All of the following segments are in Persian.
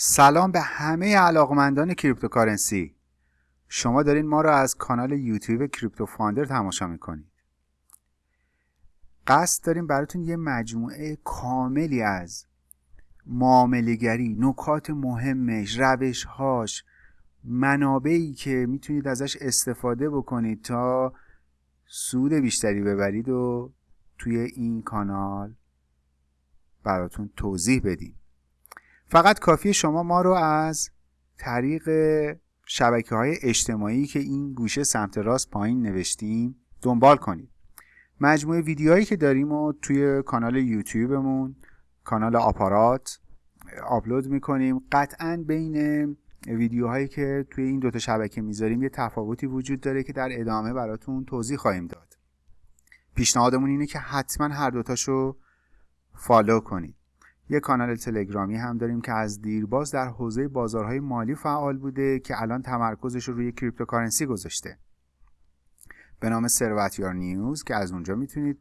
سلام به همه علاقمندان cryptocurrency. شما دارین ما رو از کانال یوتیوب Crypto Founder تماشا می‌کنید. قصد داریم براتون یه مجموعه کاملی از معامله‌گری نکات مهمش روشهاش منابعی که می‌تونید ازش استفاده بکنید تا سود بیشتری ببرید و توی این کانال براتون توضیح بدیم. فقط کافی شما ما رو از طریق شبکه های اجتماعی که این گوشه سمت راست پایین نوشتیم دنبال کنید. مجموعه ویدیوهایی که داریم و توی کانال یوتیوبمون کانال آپارات آپلود می‌کنیم. قطعا بین ویدیوهایی که توی این دوتا شبکه می‌ذاریم یه تفاوتی وجود داره که در ادامه براتون توضیح خواهیم داد. پیشنهادمون اینه که حتما هر دوتاشو follow کنید. یه کانال تلگرامی هم داریم که از دیرباز در حوزه بازارهای مالی فعال بوده که الان تمرکزش رو روی cryptocurrency گذاشته. به نام ثروتیار نیوز که از اونجا می‌تونید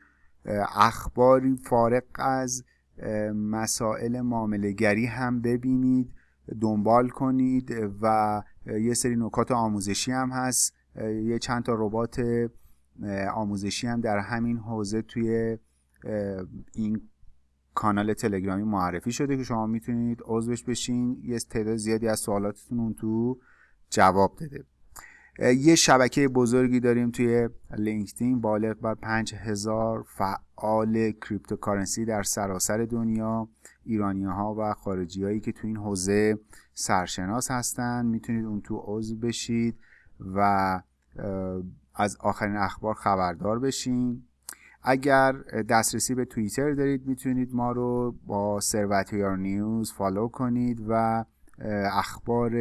اخباری فارغ از مسائل معاملهگری هم ببینید دنبال کنید و یه سری نکات آموزشی هم هست. یه چند تا ربات آموزشی هم در همین حوزه توی این کانال تلگرامی معرفی شده که شما می‌تونید عضوش بشین یه تعداد زیادی از سوالاتتون اون تو جواب داده یه شبکه بزرگی داریم توی LinkedIn بالغ بر 5000 فعال cryptocurrency در سراسر دنیا ایرانی ها و خارجی هایی که توی این حوزه سرشناس هستن. می‌تونید اون تو عضو بشید و از آخرین اخبار خبردار بشین. اگر دسترسی به توییتر دارید می‌تونید ما رو با ثروتیار نیوز فالو کنید و اخبار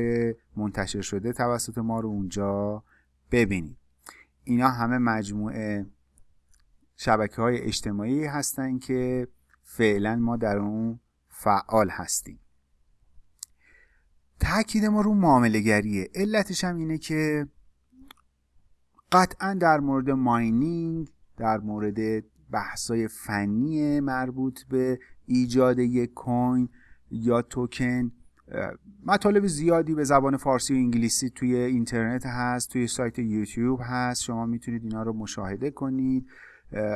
منتشر شده توسط ما رو اونجا ببینید. اینا همه مجموعه شبکه های اجتماعی هستن که فعلا ما در اون فعال هستیم. تاکید ما رو معامله گریه علتش هم اینه که قطعا در مورد ماینینگ در مورد بحثای فنی مربوط به ایجاد یک کوین یا توکن مطالب زیادی به زبان فارسی و انگلیسی توی اینترنت هست توی سایت یوتیوب هست. شما می‌تونید اینا رو مشاهده کنید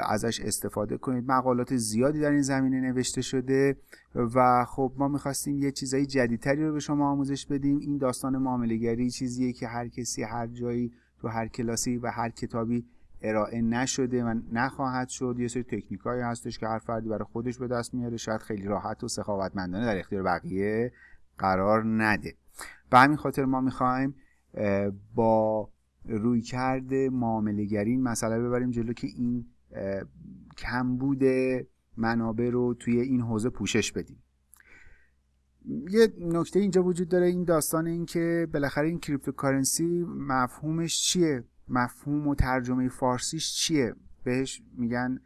ازش استفاده کنید. مقالات زیادی در این زمینه نوشته شده و خب ما می‌خواستیم یه چیزایی جدیدتری رو به شما آموزش بدیم. این داستان معاملهگری چیزیه که هر کسی هر جایی تو هر کلاسی و هر کتابی ارائه نشده و نخواهد شد. یه سری تکنیکایی هستش که هر فردی برای خودش به دست میاره. شاید خیلی راحت و سخاوتمندانه در اختیار بقیه قرار نده. به همین خاطر ما می‌خوایم با رویکرد مسئله ببریم جلو که این کمبود منابع رو توی این حوزه پوشش بدیم. یه نکته اینجا وجود داره. این داستان این که بالاخره این cryptocurrency مفهومش چیه؟ مفهوم و ترجمه فارسیش چیه؟ بهش میگن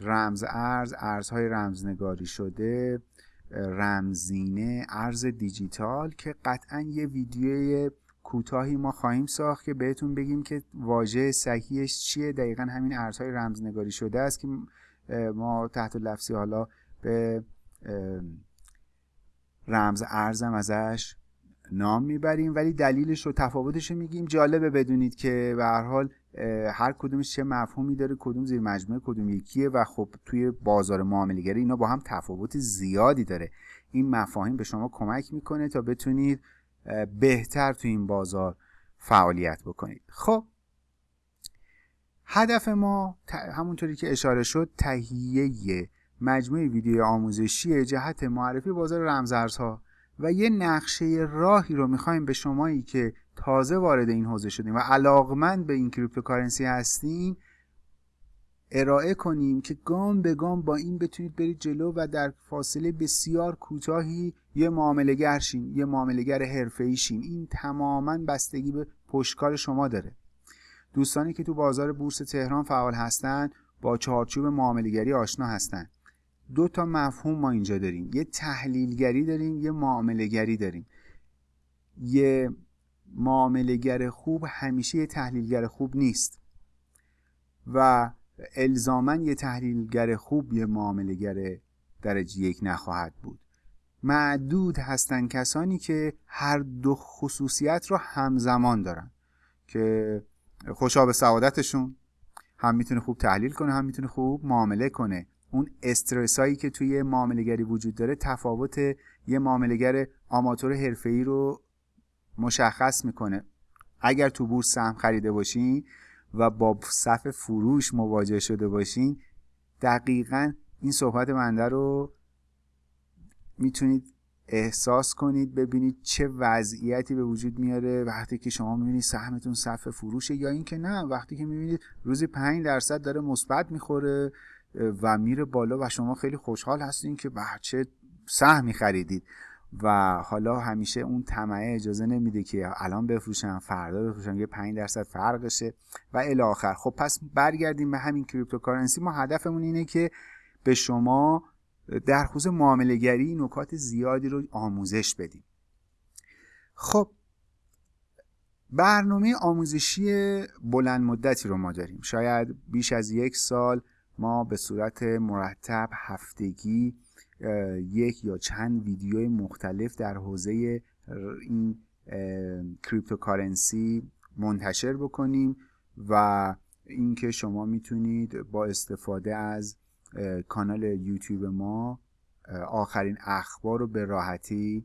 رمز ارز ارزهای رمزنگاری شده رمزینه ارز دیجیتال که قطعا یه ویدیوی کوتاهی ما خواهیم ساخت که بهتون بگیم که واژه صحیحش چیه. دقیقا همین ارزهای رمزنگاری شده است که ما تحت لفظی حالا به رمز ارزم ازش. نام می‌بریم ولی دلیلش رو تفاوتش رو میگیم. جالبه بدونید که به هر حال هر کدومش چه مفهومی داره کدوم زیر مجموعه کدوم یکیه و خب توی بازار معاملهگری اینا با هم تفاوت زیادی داره. این مفاهیم به شما کمک می‌کنه تا بتونید بهتر تو این بازار فعالیت بکنید. خب هدف ما همونطوری که اشاره شد تهیه مجموعه ویدیو آموزشی جهت معرفی بازار رمزارزها. و یه نقشه راهی رو می‌خوایم به شمایی که تازه وارد این حوزه شدیم و علاقمند به این cryptocurrency هستین ارائه کنیم که گام به گام با این بتونید برید جلو و در فاصله بسیار کوتاهی یه معاملهگر شین یه معاملهگر حرفه‌ای شین. این تماما بستگی به پشتکار شما داره. دوستانی که تو بازار بورس تهران فعال هستند با چارچوب معاملهگری آشنا هستند دو تا مفهوم ما اینجا داریم. یه تحلیلگری داریم یه معاملهگری داریم. یه معاملهگر خوب همیشه یه تحلیلگر خوب نیست. و الزاما یه تحلیلگر خوب یه معاملهگر درجه یک نخواهد بود. معدود هستن کسانی که هر دو خصوصیت رو همزمان دارن. که خوشا سعادتشون هم می‌تونه خوب تحلیل کنه هم می‌تونه خوب معامله کنه. اون استرس هایی که توی معاملهگری وجود داره تفاوت یه معاملهگر آماتور حرفه‌ای رو مشخص می‌کنه. اگر تو بورس سهم خریده باشین و با صف فروش مواجه شده باشین دقیقا این صحبت منده رو می‌تونید احساس کنید ببینید چه وضعیتی به وجود میاره وقتی که شما می‌بینید سهمتون صف فروشه یا اینکه نه وقتی که می‌بینید روزی 5 درصد داره مثبت می‌خوره. و میره بالا و شما خیلی خوشحال هستین که چه سهمی خریدید. و حالا همیشه اون طمعه اجازه نمیده که الان بفروشم فردا بفروشم یه 5 درصد فرقشه و الی آخر. خب پس برگردیم به همین کریپتوکارنسی. ما هدفمون اینه که به شما در خصوص معاملهگری نکات زیادی رو آموزش بدیم. خب برنامه آموزشی بلند مدتی رو ما داریم. شاید بیش از یک سال ما به صورت مرتب هفتگی یک یا چند ویدیو مختلف در حوزه این کریپتوکارنسی منتشر بکنیم و اینکه شما می‌تونید با استفاده از کانال یوتیوب ما آخرین اخبار رو به راحتی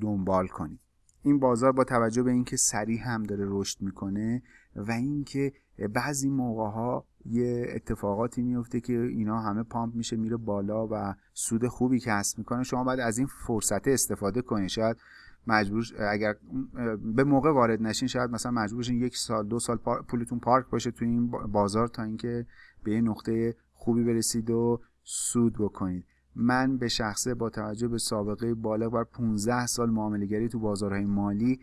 دنبال کنید. این بازار با توجه به اینکه سریع هم داره رشد می‌کنه و اینکه بعضی موقع ها یه اتفاقاتی میفته که اینا همه پامپ میشه میره بالا و سود خوبی کسب می‌کنه. شما باید از این فرصت استفاده کنید شاید مجبور اگر به موقع وارد نشین شاید مثلا مجبور بشین یک سال دو سال پولتون پارک باشه تو این بازار تا اینکه به یه نقطه خوبی برسید و سود بکنید. من به شخصه با توجه به سابقه بالغ بر 15 سال معاملهگری تو بازارهای مالی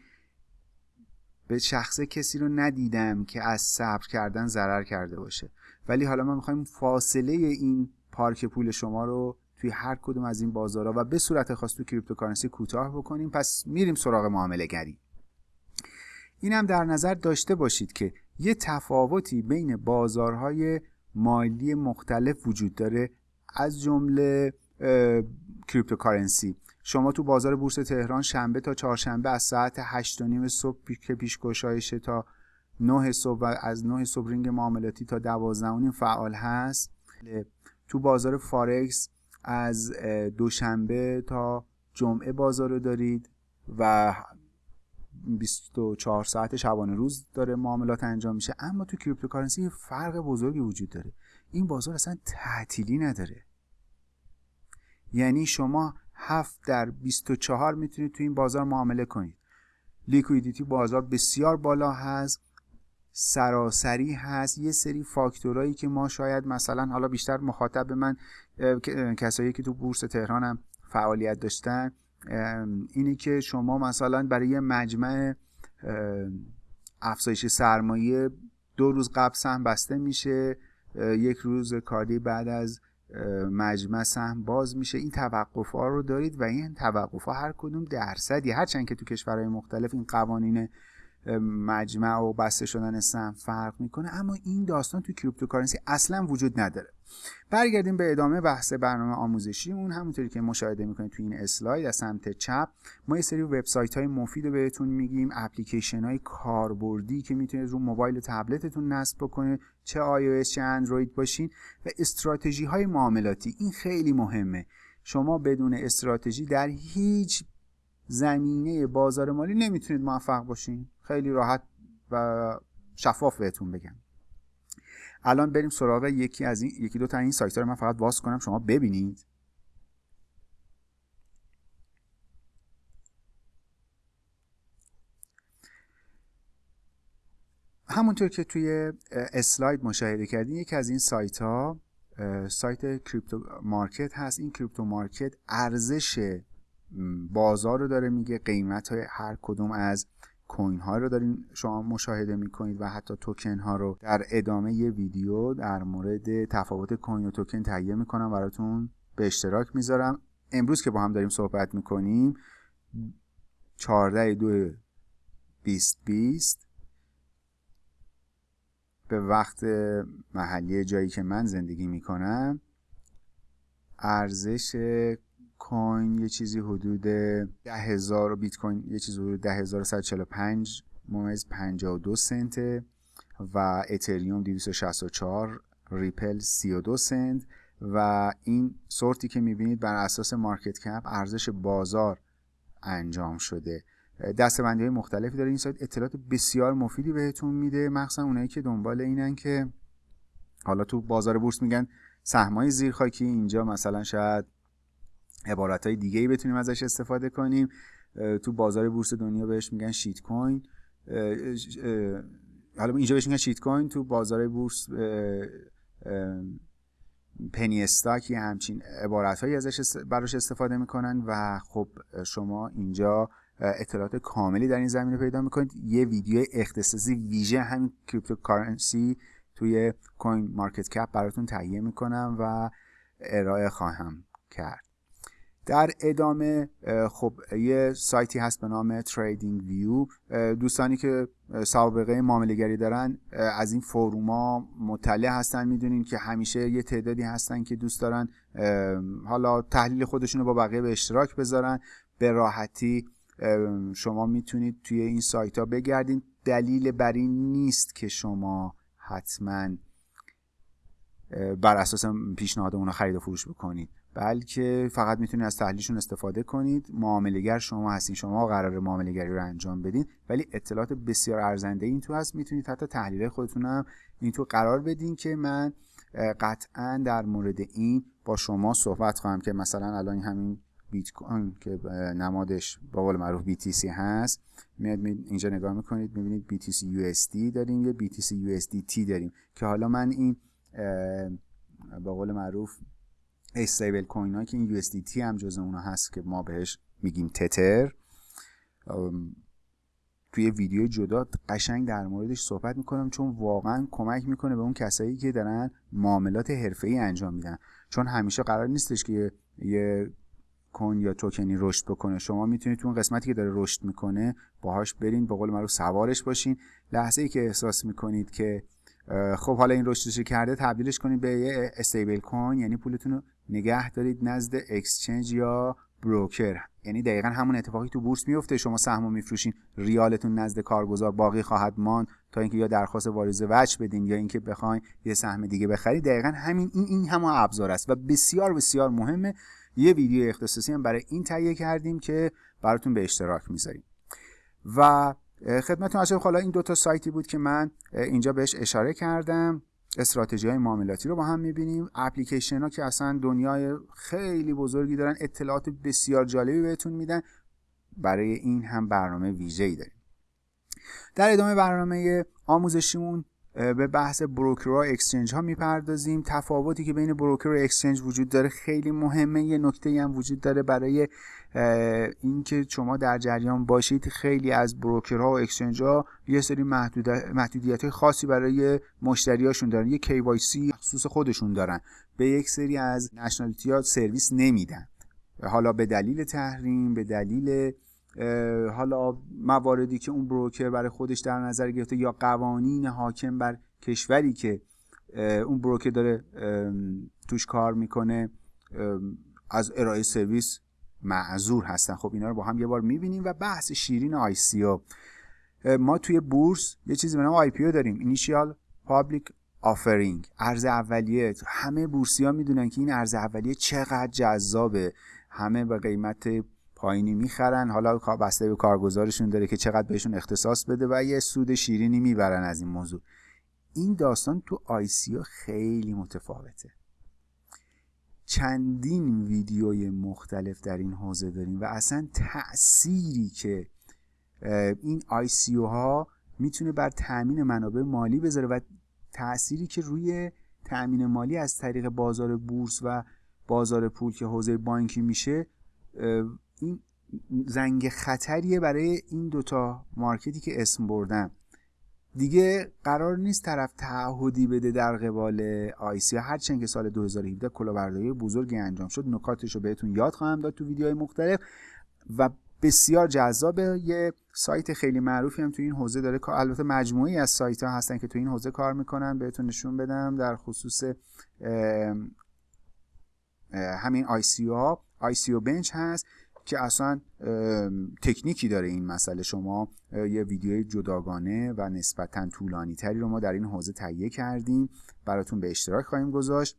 به شخصه کسی رو ندیدم که از صبر کردن ضرر کرده باشه. ولی حالا ما می‌خوایم فاصله این پارک پول شما رو توی هر کدوم از این بازارها و به صورت خاص تو cryptocurrency کوتاه بکنیم. پس میریم سراغ معامله گری این هم در نظر داشته باشید که یه تفاوتی بین بازارهای مالی مختلف وجود داره از جمله cryptocurrency. شما تو بازار بورس تهران شنبه تا چهارشنبه از ساعت 8 نیم صبح که پیش گشایشه تا 9 صبح و از 9 صبح رینگ معاملاتی تا 12 فعال هست. تو بازار فارکس از دوشنبه تا جمعه بازار رو دارید و 24 ساعت شبانه روز داره معاملات انجام میشه. اما تو cryptocurrency فرق بزرگی وجود داره. این بازار اصلا تعطیلی نداره. یعنی شما 7 در 24 می‌تونید تو این بازار معامله کنید. لیکویدیتی بازار بسیار بالا هست سراسری هست. یه سری فاکتورایی که ما شاید مثلا حالا بیشتر مخاطب من کسایی که تو بورس تهران هم فعالیت داشتن اینه که شما مثلا برای یه مجمع افزایش سرمایه دو روز قبل سهم بسته میشه یک روز کاری بعد از مجمع سهم باز میشه. این توقف ها رو دارید و این توقف ها هر کدوم درصدی. هرچند که تو کشورهای مختلف این قوانین مجمع و بسته شدن سهم فرق می‌کنه اما این داستان تو cryptocurrency اصلا وجود نداره. برگردیم به ادامه بحث برنامه آموزشی. اون همونطوری که مشاهده می‌کنید تو این اسلاید از سمت چپ ما یه سری وبسایت های مفید رو بهتون میگیم اپلیکیشن های کاربردی که می‌تونید رو موبایل و تبلتتون نصب بکنید چه iOS چه اندروید باشین و استراتژی های معاملاتی. این خیلی مهمه. شما بدون استراتژی در هیچ زمینه بازار مالی نمی‌تونید موفق باشین. خیلی راحت و شفاف بهتون بگم. الان بریم سراغ یکی از این یکی دو تا این سایت ها رو من فقط باز کنم شما ببینید. همونطور که توی اسلاید مشاهده کردین یکی از این سایت ها سایت crypto market هست. این crypto market ارزش بازار رو داره میگه قیمت های هر کدوم از coin ها رو دارین شما مشاهده می‌کنید و حتی توکن ها رو در ادامه یه ویدیو در مورد تفاوت coin و توکن تهیه می‌کنم براتون به اشتراک می‌ذارم. امروز که با هم داریم صحبت می‌کنیم 14 دو 2020 به وقت محلی جایی که من زندگی می‌کنم ارزش coin یه چیزی حدود ده هزار بیت کوین یه چیزی حدود ده هزار پنج ممیز 52 سنت و اتریوم 264 ریپل 32 سنت و این sort ی که می‌بینید بر اساس market cap ارزش بازار انجام شده. دستبندی های مختلفی داره. این سایت اطلاعات بسیار مفیدی بهتون میده. مخصوصا اونایی که دنبال اینن که حالا تو بازار بورس میگن سهمای زیرخاکی. اینجا مثلا شاید عبارت های دیگه ای بتونیم ازش استفاده کنیم. تو بازار بورس دنیا بهش میگن شیت کوین. حالا اینجا بهش میگن شیت کوین. تو بازار بورس پنی استاک یه همچین عبارت هایی ازش براش استفاده می‌کنن و خب شما اینجا اطلاعات کاملی در این زمینه پیدا می‌کنید. یه ویدیو اختصاصی ویژه همین cryptocurrency توی CoinMarketCap براتون تهیه می‌کنم و ارائه خواهم کرد. در ادامه خب یه سایتی هست به نام TradingView دوستانی که سابقه معامله دارن از این forum ا مطلع هستن می‌دونین که همیشه یه تعدادی هستن که دوست دارن حالا تحلیل خودشون رو با بقیه به اشتراک بذارن. به راحتی شما می‌تونید توی این سایت ها بگردین. دلیل بر این نیست که شما حتما بر اساس پیشنهاد اونا خرید و فروش بکنید. بلکه فقط می‌تونید از تحلیلشون استفاده کنید. معاملهگر شما هستین شما قرار معاملهگری رو انجام بدین. ولی اطلاعات بسیار ارزنده این تو هست می‌تونید حتی تحلیل خودتون هم این تو قرار بدین که من قطعا در مورد این با شما صحبت خواهم که مثلا الان همین بیت کوین که نمادش با قول معروف BTC هست. میاد اینجا نگاه می‌کنید می‌بینید BTC USD داریم یه BTC USDT داریم که حالا من این با قول معروف استیبل کوین ها که این USDT هم جز اونا هست که ما بهش میگیم تتر. توی ویدیو جدا قشنگ در موردش صحبت می‌کنم چون واقعا کمک می‌کنه به اون کسایی که دارن معاملات ای انجام میدن. چون همیشه قرار نیستش که یه کوین یا توکنی رشد بکنه. شما می‌تونید تو اون قسمتی که داره رشد می‌کنه باهاش برین به قول معروف سوارش باشین. لحظه ای که احساس می‌کنید که خب حالا این رشدش کرده؟ تبدیلش کنید به یه استیبل کوین یعنی پولتون رو نگه دارید نزد اکسچنج یا بروکر. یعنی دقیقا همون اتفاقی تو بورس میفته. شما سهم میفروشین ریالتون نزد کارگزار باقی خواهد ماند تا اینکه یا درخواست واریز وجه بدین یا اینکه بخواین یه سهم دیگه بخرید. دقیقا همین این این همون ابزار است. و بسیار بسیار مهمه. یه ویدیو اختصاصی هم برای این تهیه کردیم که براتون به اشتراک می‌ذاریم. و خدمتتون عرض حالا این دو تا سایتی بود که من اینجا بهش اشاره کردم. استراتژی های معاملاتی رو با هم می‌بینیم. اپلیکیشن ها که اصلا دنیای خیلی بزرگی دارن اطلاعات بسیار جالبی بهتون میدن. برای این هم برنامه ویژه ای داریم. در ادامه برنامه آموزشیمون به بحث بروکر و اکسچنج ها می‌پردازیم. تفاوتی که بین بروکر و اکسچنج وجود داره خیلی مهمه. یه نکته هم وجود داره برای اینکه شما در جریان باشید. خیلی از بروکرها و اکسچنج ها یه سری محدودیت های خاصی برای مشتریاشون دارن. یه KYC خصوص خودشون دارن. به یک سری از نشنالیتی ها سرویس نمیدن. حالا به دلیل تحریم به دلیل حالا مواردی که اون بروکر برای خودش در نظر گرفته یا قوانین حاکم بر کشوری که اون بروکر داره توش کار می‌کنه از ارائه سرویس معذور هستن. خب اینا رو با هم یه بار می‌بینیم و بحث شیرین ICO. ما توی بورس یه چیزی به نام IPO داریم initial public offering. عرضه اولیه. همه بورسی ها می‌دونن که این عرضه اولیه چقدر جذابه. همه به قیمت پایینی می‌خرن. حالا بسته به کارگزارشون داره که چقدر بهشون اختصاص بده و یه سود شیرینی می‌برن از این موضوع. این داستان تو ICO خیلی متفاوته. چندین ویدیوی مختلف در این حوزه داریم و اصلا تأثیری که این ICO ها می‌تونه بر تأمین منابع مالی بذاره و تأثیری که روی تأمین مالی از طریق بازار بورس و بازار پول که حوزه بانکی میشه این زنگ خطریه برای این دوتا market ی که اسم بردم دیگه قرار نیست طرف تعهدی بده در قبال آیسی هرچند که سال 2017 کلاهبرداری بزرگی انجام شد نکاتش رو بهتون یاد خواهم داد تو ویدیوهای مختلف. و بسیار جذابه یه سایت خیلی معروفی هم تو این حوزه داره. البته مجموعی از سایت ها هستن که تو این حوزه کار می‌کنن. بهتون نشون بدم در خصوص همین آی سی ها ICO بنچ هست. که اصلا تکنیکی داره این مسئله. شما یه ویدیوی جداگانه و نسبتا طولانی تری رو ما در این حوزه تهیه کردیم. براتون به اشتراک خواهیم گذاشت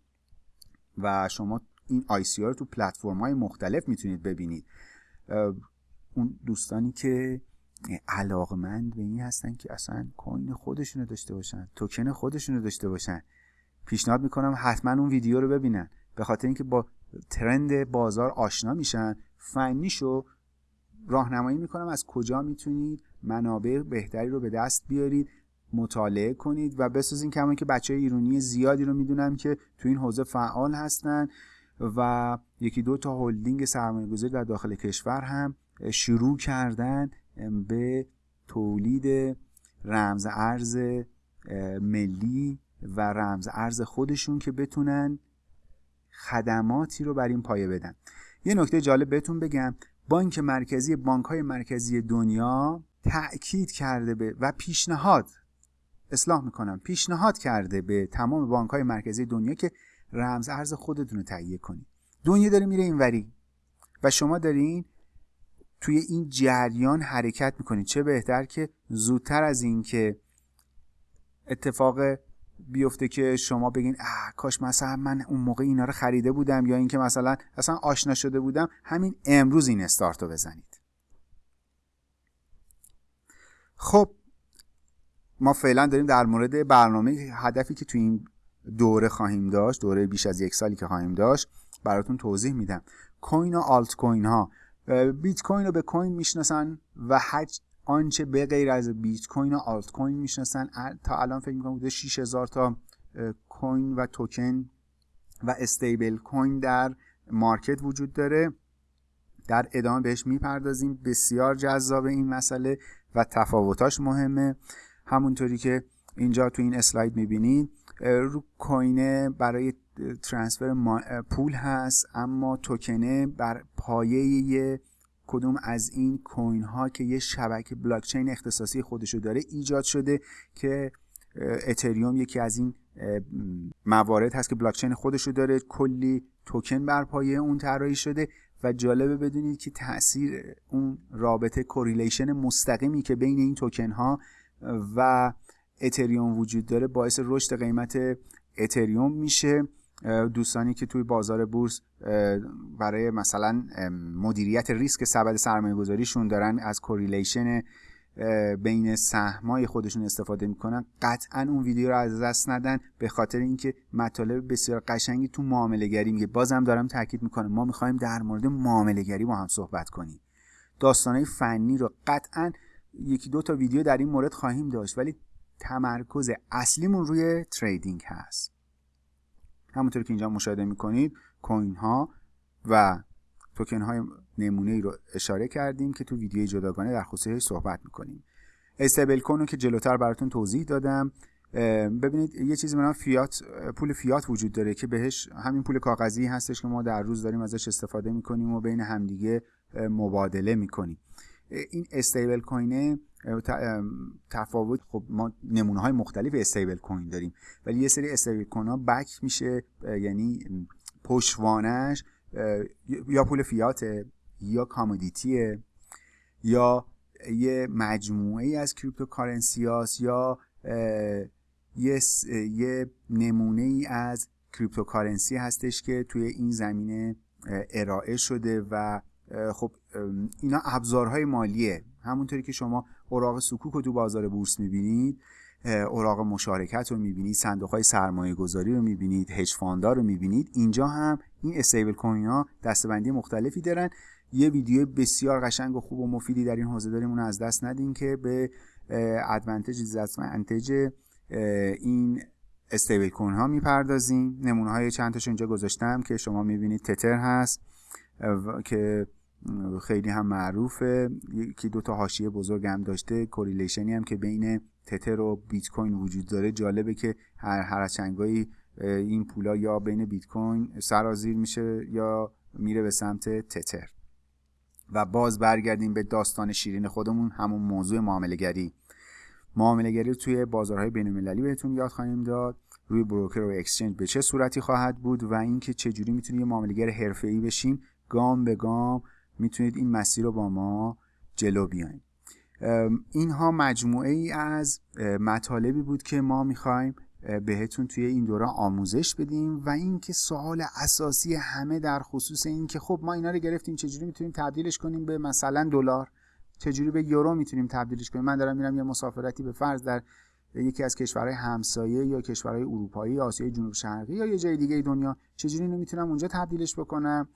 و شما این ICO رو تو پلتفرم های مختلف می‌تونید ببینید. اون دوستانی که علاقمند به این هستن که اصلا کوین خودشونو داشته باشن توکن خودشونو داشته باشن. پیشنهاد می‌کنم حتما اون ویدیو رو ببینن. به خاطر اینکه با ترند بازار آشنا میشن فنیشو راهنمایی می‌کنم. از کجا می‌تونید منابع بهتری رو به دست بیارید مطالعه کنید و بسازین که که بچه ایرانی زیادی رو می‌دونم که تو این حوزه فعال هستن و یکی دو تا هلدینگ سرمایه گذاری در داخل کشور هم شروع کردن به تولید رمز ارز ملی و رمز ارز خودشون که بتونن خدماتی رو بر این پایه بدن. یه نکته جالب بهتون بگم. بانک مرکزی بانک های مرکزی دنیا تأکید کرده به و پیشنهاد اصلاح می‌کنم. پیشنهاد کرده به تمام بانک های مرکزی دنیا که رمز ارز خودتون رو تهیه کنید. دنیا داره میره اینوری و شما دارین توی این جریان حرکت می‌کنید. چه بهتر که زودتر از این که اتفاق بیفته که شما بگین اه کاش مثلا من اون موقع اینا رو خریده بودم یا اینکه مثلا اصلا آشنا شده بودم همین امروز این استارت رو بزنید. خب ما فعلا داریم در مورد برنامه هدفی که تو این دوره خواهیم داشت دوره بیش از یک سالی که خواهیم داشت براتون توضیح میدم. کوین و آلت کوین ها بیت کوین رو به کوین می‌شناسن و هر آنچه به غیر از بیت کوین و آلت کوین می‌شناسن تا الان فکر می‌کنم بوده 6000 تا کوین و توکن و استیبل کوین در مارکت وجود داره. در ادامه بهش می‌پردازیم. بسیار جذاب این مسئله و تفاوتاش مهمه. همونطوری که اینجا تو این اسلاید می‌بینید رو کوینه برای ترانسفر پول هست اما توکنه بر پایه کدوم از این coin ها که یه شبکه بلاکچین اختصاصی خودشو داره ایجاد شده که اتریوم یکی از این موارد هست که بلاکچین خودشو داره کلی توکن بر پایه اون طراحی شده و جالبه بدونید که تاثیر اون رابطه correlation مستقیمی که بین این توکن ها و اتریوم وجود داره باعث رشد قیمت اتریوم میشه. دوستانی که توی بازار بورس برای مثلا مدیریت ریسک سبد سرمایه گذاریشون دارن از correlation بین سهمای خودشون استفاده می‌کنن قطعا اون ویدیو رو از دست ندن به خاطر اینکه مطالب بسیار قشنگی تو معامله گری میگه. بازم دارم تاکید می‌کنم ما می‌خوایم در مورد معامله گری با هم صحبت کنیم. داستانهای فنی رو قطعا یکی دو تا ویدیو در این مورد خواهیم داشت ولی تمرکز اصلیمون روی تریدینگ هست. همونطور که اینجا مشاهده می‌کنید کوین ها و توکن های نمونه ای رو اشاره کردیم که تو ویدیوی جداگانه در خصوصش صحبت می‌کنیم. استیبل کوین رو که جلوتر براتون توضیح دادم ببینید یه چیزی به فیات پول فیات وجود داره که بهش همین پول کاغذی هستش که ما در روز داریم ازش استفاده می‌کنیم و بین همدیگه مبادله می‌کنیم. این stablecoin ه تفاوت. خب ما نمونه های مختلف stablecoin داریم ولی یه سری stablecoin ها back میشه یعنی پشتوانش یا پول فیاته یا commodity ه یا یه مجموعه ای از cryptocurrency هاست یا یه, یه نمونه ای از cryptocurrency هستش که توی این زمینه ارائه شده و خب اینا ابزارهای مالیه. همونطوری که شما اوراق سکوک رو تو بازار بورس می‌بینید اوراق مشارکت رو می‌بینید صندوق های سرمایه گذاری رو می‌بینید هج فاندار رو می‌بینید. اینجا هم این استیبل کوین ها دستبندی مختلفی دارن. یه ویدیو بسیار قشنگ و خوب و مفیدی در این حوزه داریم اون از دست ندین که به ادوانتج دیزادوانتج این استیبل کوین ها می‌پردازیم. نمونه های چند تاش اینجا گذاشتم که شما می‌بینید. تتر هست که خیلی هم معروفه. یکی دو تا حاشیه بزرگ هم داشته. correlation ی هم که بین تتر و بیت کوین وجود داره. جالبه که هر هر چنگایی این پولا یا بین بیت کوین سرازیر میشه یا میره به سمت تتر. و باز برگردیم به داستان شیرین خودمون همون موضوع معامله گری معامله گری توی بازارهای بین المللی بهتون یاد خواهیم داد. روی بروکر و exchange به چه صورتی خواهد بود و اینکه چه جوری می‌تونیم یه معامله‌گر حرفه‌ای بشیم؟ گام به گام می‌تونید این مسیر رو با ما جلو بیاین. اینها مجموعه ای از مطالبی بود که ما می‌خوایم بهتون توی این دوره آموزش بدیم و اینکه سوال اساسی همه در خصوص این که خب ما اینا رو گرفتیم چجوری می‌تونیم تبدیلش کنیم به مثلا دلار؟ چجوری به یورو می‌تونیم تبدیلش کنیم؟ من دارم میرم یه مسافرتی به فرض در یکی از کشورهای همسایه یا کشورهای اروپایی آسیای جنوب شرقی یا یه جای دیگه دنیا چجوری اینو می‌تونم اونجا تبدیلش بکنم؟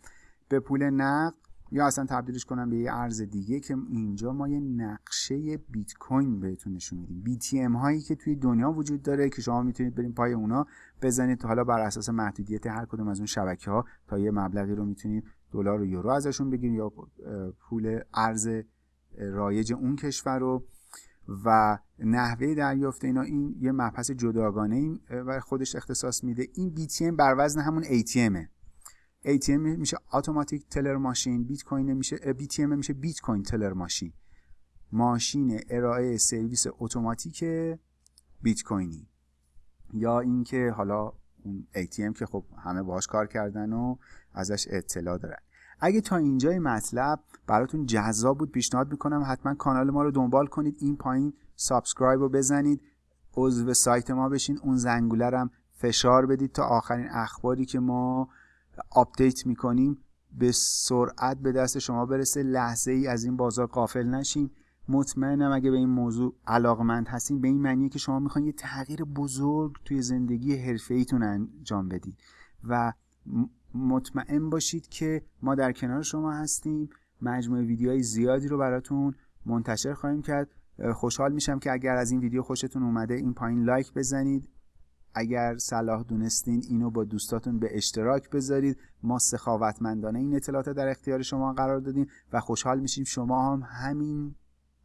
به پول نقد یا اصلا تبدیلش کنم به یه ارز دیگه که اینجا ما یه نقشه بیت کوین بهتون نشون میدیم. بی تی ام هایی که توی دنیا وجود داره که شما می‌تونید بریم پای اونا بزنید حالا بر اساس محدودیت هر کدوم از اون شبکه ها تا یه مبلغی رو می‌تونید دلار و یورو ازشون بگیرید یا پول ارز رایج اون کشور رو. و نحوه دریافت اینا این یه مبحث جداگانه و خودش اختصاص میده. این BTM بر وزن همون ATMه ATM میشه automatic teller machine بیت کوین میشه BTM میشه Bitcoin teller machine ماشین ارائه سرویس اتوماتیک بیت کوینی. یا اینکه حالا اون ATM که خب همه باهاش کار کردن و ازش اطلاع دارن. اگه تا اینجای مطلب براتون جذاب بود پیشنهاد می‌کنم حتما کانال ما رو دنبال کنید. این پایین subscribe رو بزنید. عضو سایت ما بشین. اون زنگوله هم فشار بدید تا آخرین اخباری که ما update می‌کنیم به سرعت به دست شما برسه لحظه ای از این بازار غافل نشین. مطمئنم اگه به این موضوع علاقمند هستین به این معنیه که شما می‌خواین یه تغییر بزرگ توی زندگی حرفه ایتون انجام بدید و مطمئن باشید که ما در کنار شما هستیم. مجموعه ویدیوهای زیادی رو براتون منتشر خواهیم کرد. خوشحال میشم که اگر از این ویدیو خوشتون اومده این پایین لایک بزنید. اگر صلاح دونستین اینو با دوستاتون به اشتراک بذارید ما سخاوتمندانه این اطلاعات در اختیار شما قرار دادیم و خوشحال میشیم شما هم همین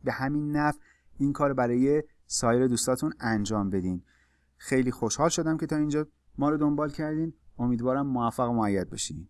به همین نفع این کار برای سایر دوستاتون انجام بدین. خیلی خوشحال شدم که تا اینجا ما رو دنبال کردین. امیدوارم موفق و معید باشین.